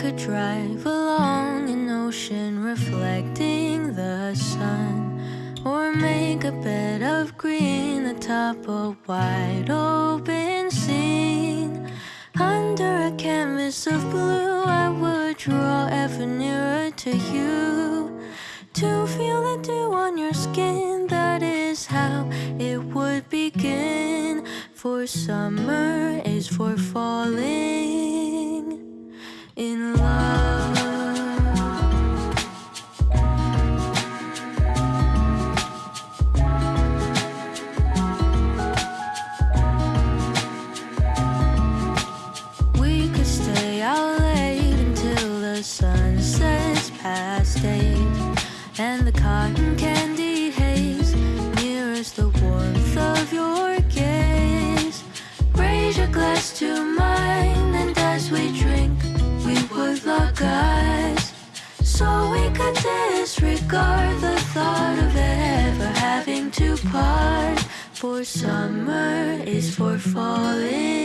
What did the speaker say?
could drive along an ocean reflecting the sun, or make a bed of green atop a wide open scene. Under a canvas of blue, I would draw ever nearer to you. To feel the dew on your skin, that is how it would begin. For summer is for falling and the cotton candy We disregard the thought of ever having to part. For summer is for falling